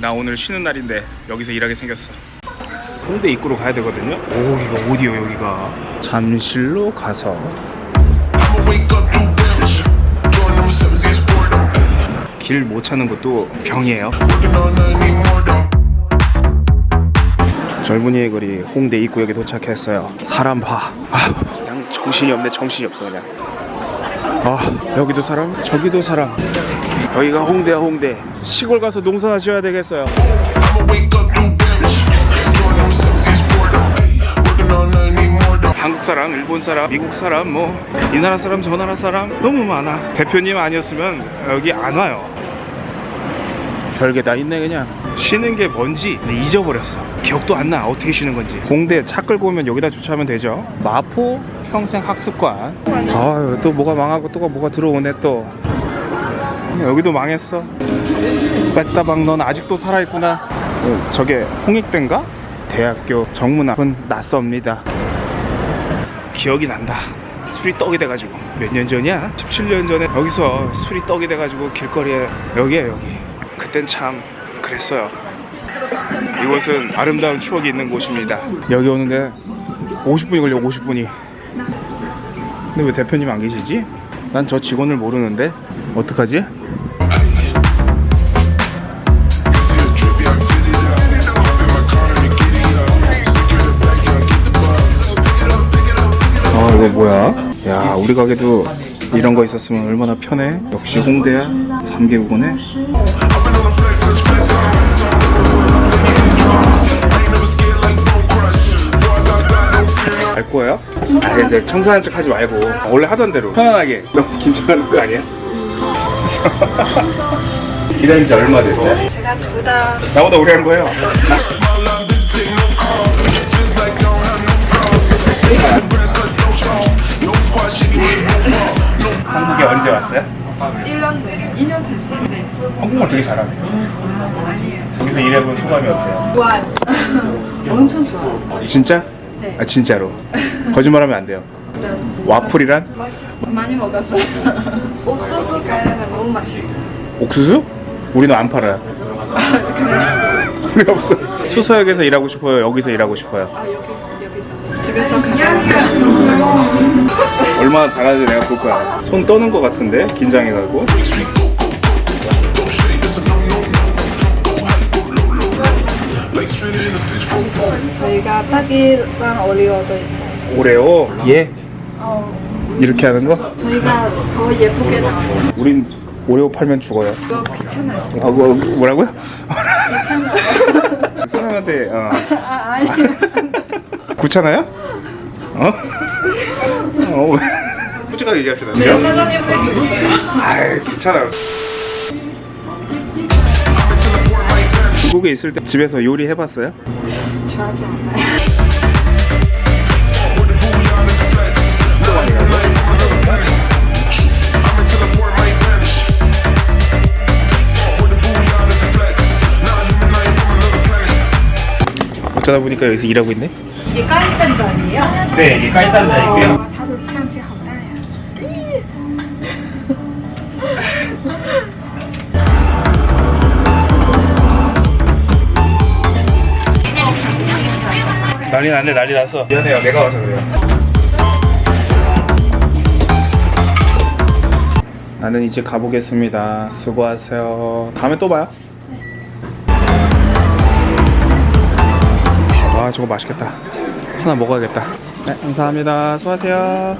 나 오늘 쉬는 날인데 여기서 일하게 생겼어. 홍대 입구로 가야 되거든요? 여기가 어디요 여기가? 잠실로 가서. 길 못 찾는 것도 병이에요. 젊은이의 거리 홍대 입구역에 도착했어요. 사람 봐. 아, 그냥 정신이 없네 정신이 없어 그냥. 아 여기도 사람 저기도 사람 여기가 홍대야 홍대 시골 가서 농사나 지어야 되겠어요. 한국 사람, 일본 사람, 미국 사람, 뭐 이 나라 사람, 저 나라 사람 너무 많아. 대표님 아니었으면 여기 안 와요. 별게 다 있네 그냥. 쉬는 게 뭔지 잊어버렸어. 기억도 안 나. 어떻게 쉬는 건지. 공대 차 끌고 오면 여기다 주차하면 되죠. 마포 평생 학습관. 아유 또 뭐가 망하고 또 뭐가 들어오네 또. 여기도 망했어. 뺐다방 넌 아직도 살아있구나. 어, 저게 홍익대인가? 대학교 정문 앞은 낯섭니다. 기억이 난다. 술이 떡이 돼가지고 몇 년 전이야? 17년 전에 여기서 술이 떡이 돼가지고 길거리에 여기에 여기. 그땐 참 그랬어요. 이곳은 아름다운 추억이 있는 곳입니다. 여기 오는데 50분이 걸려 50분이. 근데 왜 대표님 안 계시지? 난 저 직원을 모르는데 어떡하지? 아 이거 뭐야? 야 우리 가게도 이런 거 있었으면 얼마나 편해 역시 홍대야 3개국어네 거예요? 아 이제 청소하는 척 하지 말고 원래 하던 대로 편안하게 너무 긴장하는 거 아니야? 기다린 지 얼마 됐어요? 제가 둘다 나보다 오래 한 거예요 한국에 언제 왔어요? 1년 전, 2년 됐어요. 네. 한국말 되게 잘하네 아, 아니에요. 여기서 일해본 소감이 어때요? 좋아요. 엄청 좋아요. 진짜? 네. 아 진짜로 거짓말하면 안 돼요 진짜 와플이란? 맛있어. 많이 먹었어요. 옥수수 가래가 너무 맛있어요. 옥수수? 우리는 안 팔아요 우리 없어 수서역에서 일하고 싶어요 여기서 일하고 싶어요 아, 여기서, 여기서. 집에서 그냥 얼마나 잘하는지 내가 볼 거야. 손 떠는 것 같은데 긴장해가지고. 저희가 딸기랑 오리오도 있어요. 오레오. 예. 어, 이렇게 하는 거? 저희가 더 예쁘게 나와요. 우린 오레오 팔면 죽어요. 이거 귀찮아요. 아, 뭐, 뭐라고요? 귀찮아요. 사람한테 어. 아, 아니. 귀찮아요? 어? 어. 솔직하게 얘기합시다. 네, 사장님 할수 있어요. 아이 괜찮아요. 중국에 있을 때 집에서 요리 해봤어요? 좋아하지 않아요 어쩌다 보니까 여기서 일하고 있네? 이게 까이단자예요? 네, 이게 까이단자이고요. 어, 다들 수상치 난리 났네 난리 났어. 미안해요. 내가 와서 그래요. 나는 이제 가보겠습니다. 수고하세요. 다음에 또 봐요. 와 저거 맛있겠다. 하나 먹어야겠다. 네 감사합니다. 수고하세요.